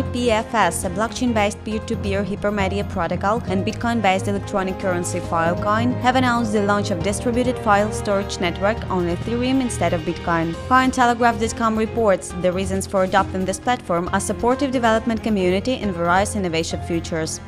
IPFS, a blockchain-based peer-to-peer hypermedia protocol, and Bitcoin-based electronic currency Filecoin have announced the launch of distributed file storage network on Ethereum instead of Bitcoin. Cointelegraph.com reports the reasons for adopting this platform are supportive development community and various innovation futures.